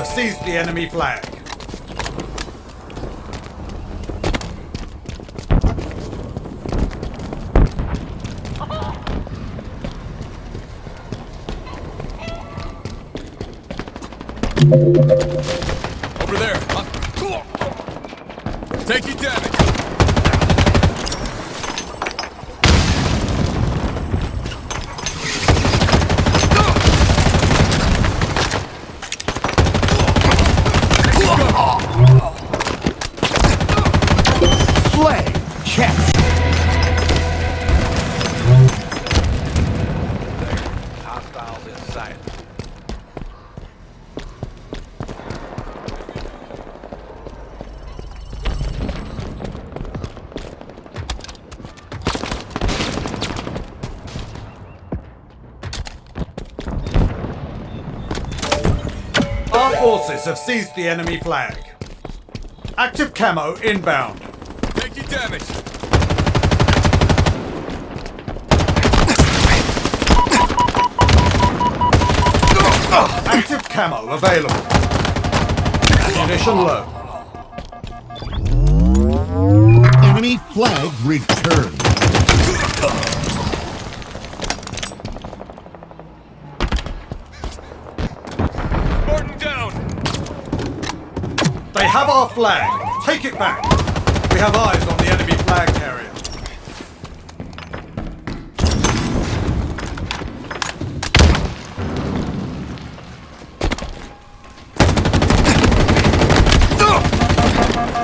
have seized the enemy flag. Over there. Huh? Taking damage. Forces have seized the enemy flag. Active camo inbound. Taking damage. Active camo available. Ammunition low. Enemy flag returned. Flag. Take it back. We have eyes on the enemy flag carrier.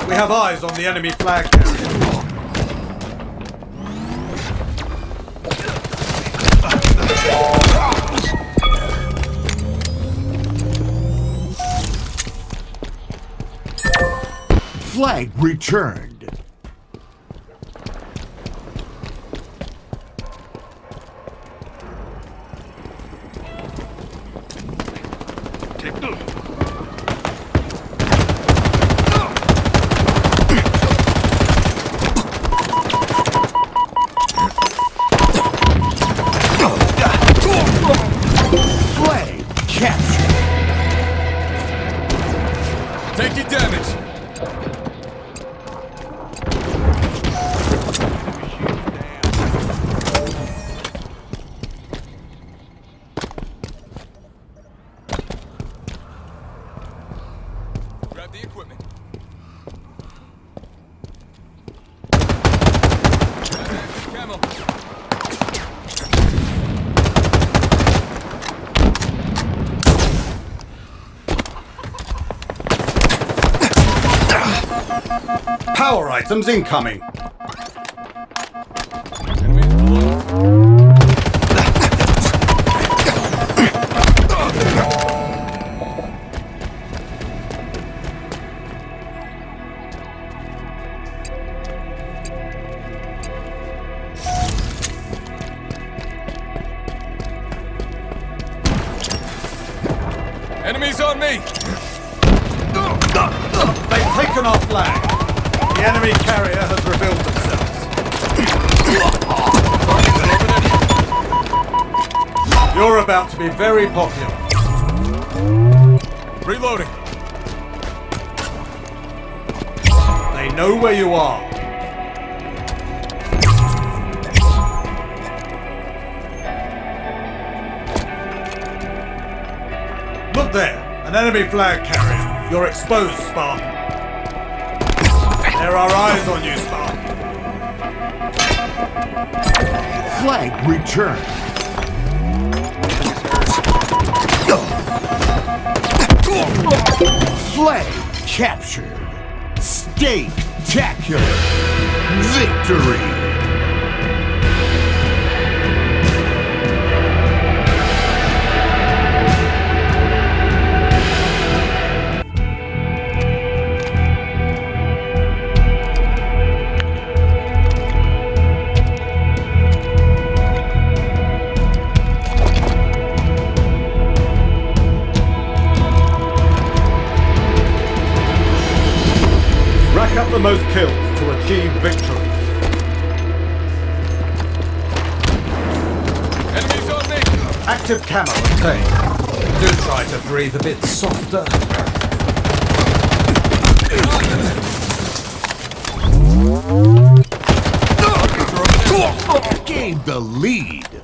We have eyes on the enemy flag carrier. Flag returned. Items incoming. Enemy flag carrier. You're exposed, Spartan. There are eyes on you, Spartan. Flag returned. Flag captured. Spectacular. Victory. Rack most kills to achieve victory. Enemies on me! Active camo obtained. Do try to breathe a bit softer. Gained the lead.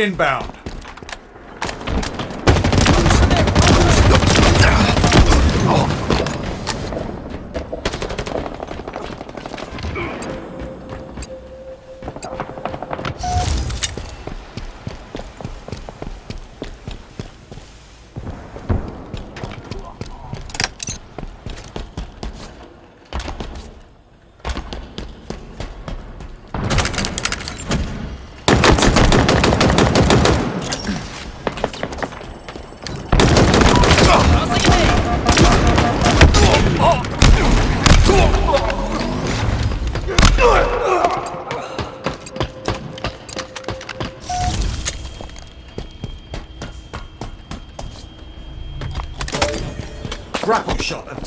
Inbound.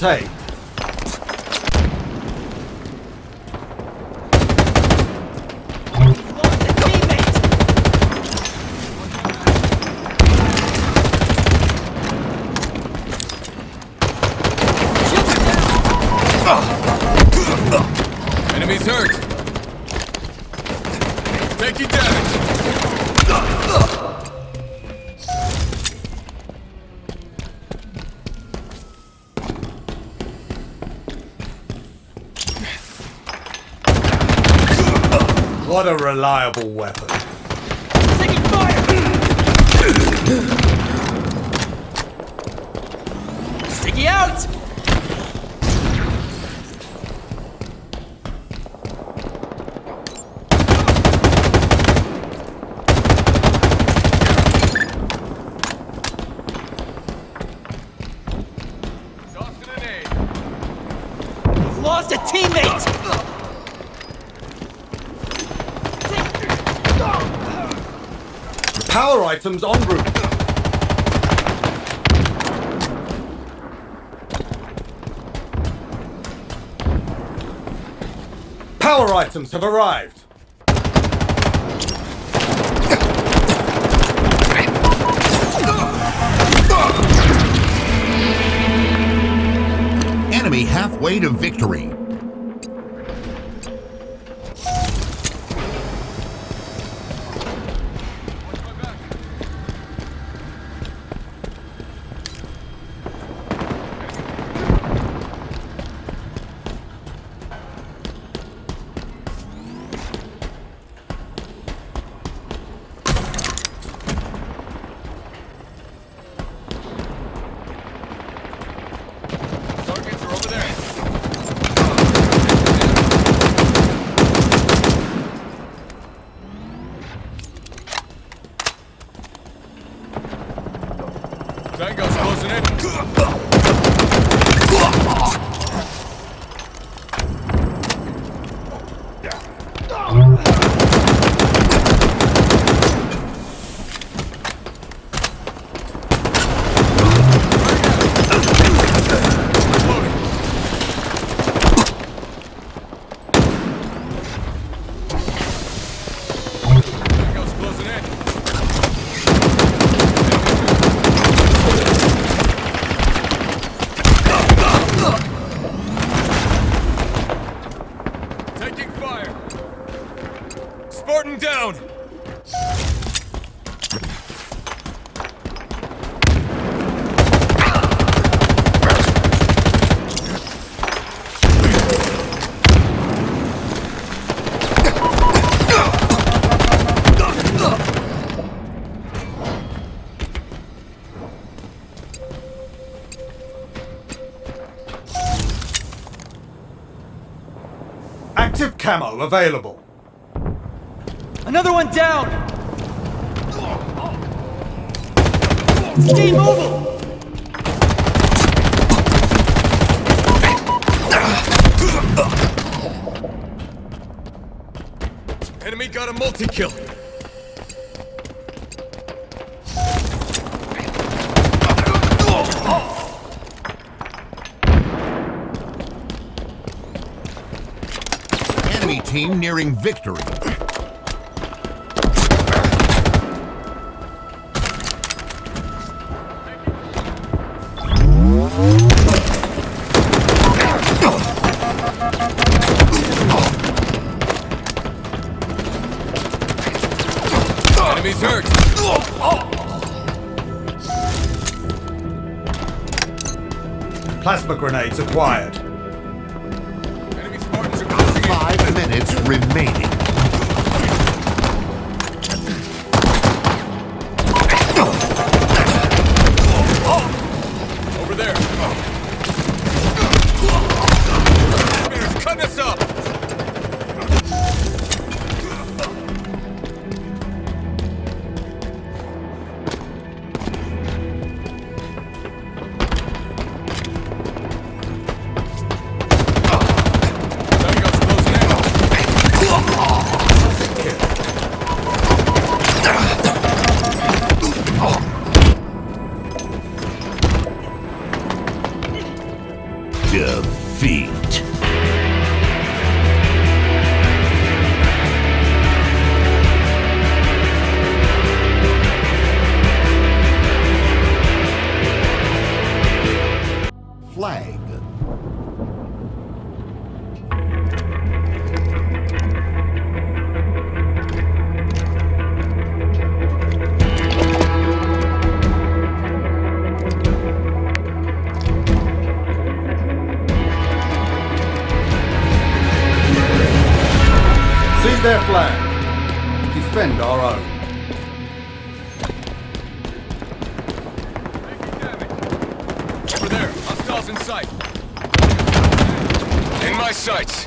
take. What a reliable weapon. items en route. Power items have arrived. Enemy halfway to victory. Active camo available. Another one down! Stay mobile! Enemy got a multi-kill. Enemy team nearing victory. Enemy's hurt. Plasma grenades acquired. Remaining. Over there. Their flag. Defend our own. Over there. Hostiles in sight. Sights.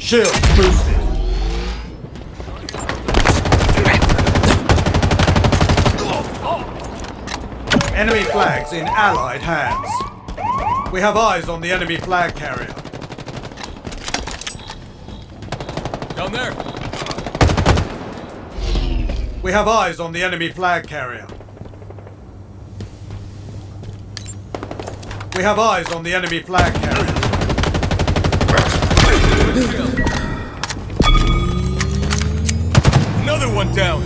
Shield boosted. Enemy flags in Allied hands. We have eyes on the enemy flag carrier. Down there. We have eyes on the enemy flag carrier. We have eyes on the enemy flag carrier. Another one down.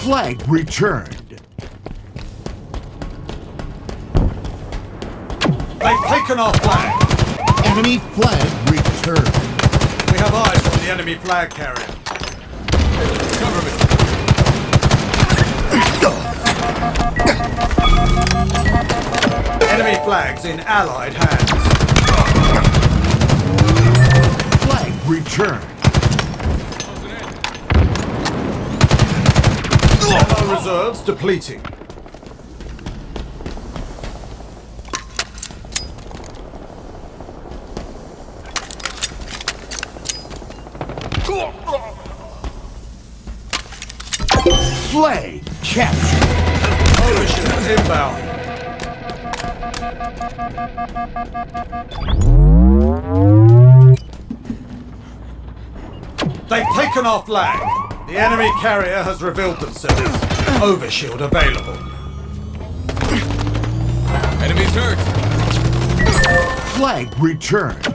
Flag returned. They've taken our flag. Enemy flag returned. We have eyes on the enemy flag carrier. Cover me. Enemy flags in Allied hands. Flag returned. Closing. Ammo reserves depleting. Flag captured. Overshield inbound. They've taken our flag. The enemy carrier has revealed themselves. Overshield available. Enemies hurt. Flag returned.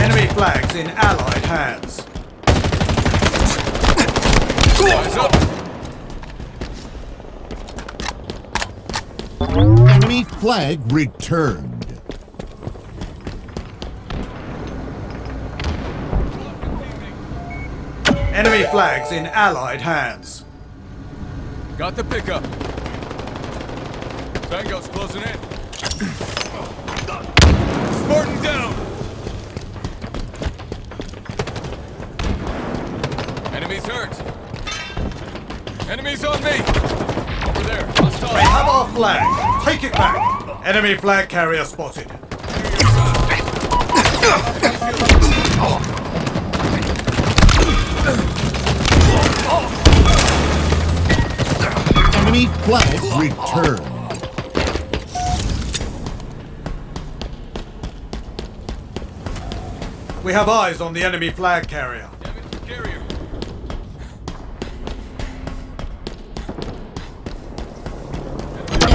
Enemy flags in Allied hands. Flag returned. Enemy flags in Allied hands. Got the pickup. Tango's closing in. Spartan down. Enemies hurt. Enemies on me. Over there. They Hostile. have our flag. Take it back. Enemy flag carrier spotted. Enemy flag returned. We have eyes on the enemy flag carrier.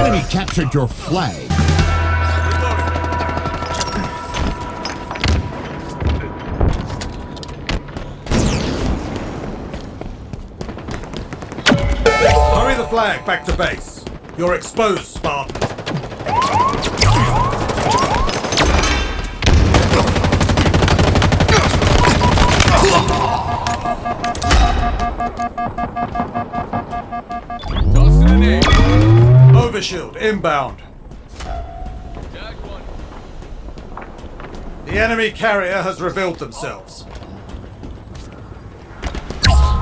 Enemy captured your flag. Hurry the flag back to base. You're exposed, Spartan. Overshield inbound. The enemy carrier has revealed themselves.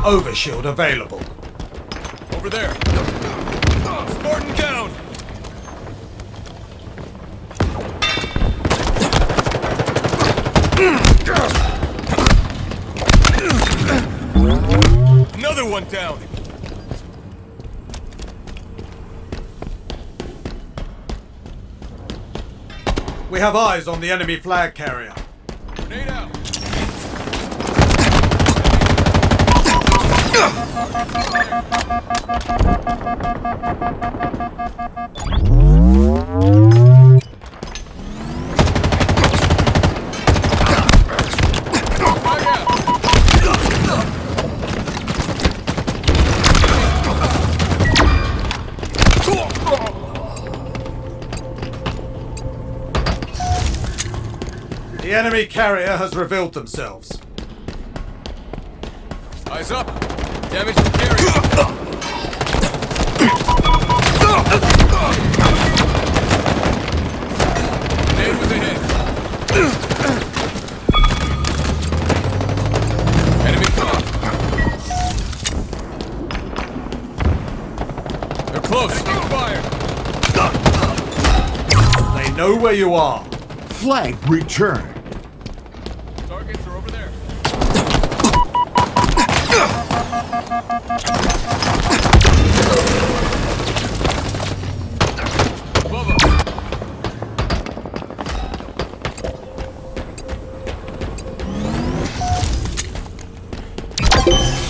Overshield available. Over there. Spartan down. Another one down. We have eyes on the enemy flag carrier. The enemy carrier has revealed themselves. Eyes up. Damage to carrier. Grenade was ahead. Enemy. They're close. Fire. They know where you are. Flag returned. Targets are over there.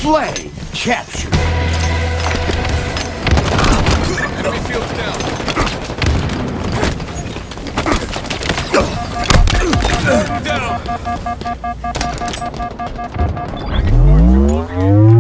Flag captured. Down. Watch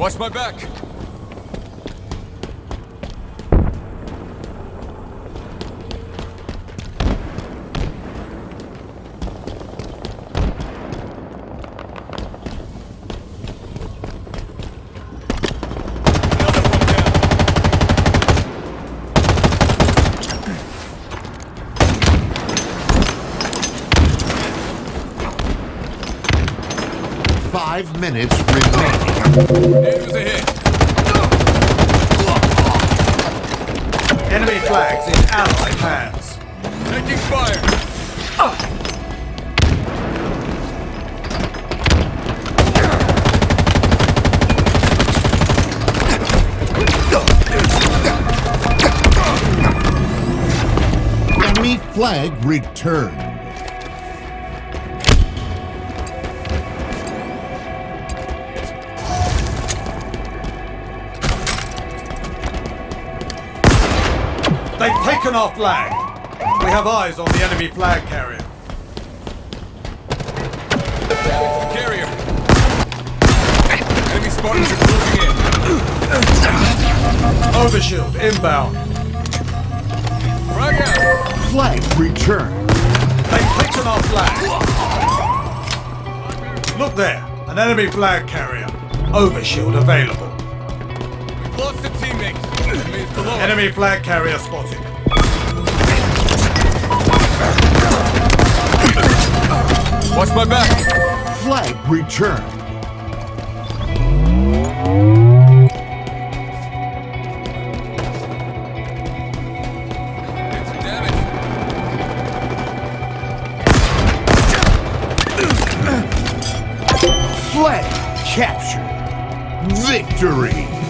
Watch my back. Five minutes remaining. It was a hit. Enemy flags in Allied hands. Taking fire. Enemy flag returned. Taken our flag. We have eyes on the enemy flag carrier. Carrier. Enemy Spartans are closing in. Overshield inbound. Frag out. Flag returned. They've taken our flag. Look there, an enemy flag carrier. Overshield available. We've lost a teammate. Enemy is below us. Enemy flag carrier spotted. Watch my back. Flag damage. Flag captured. Victory.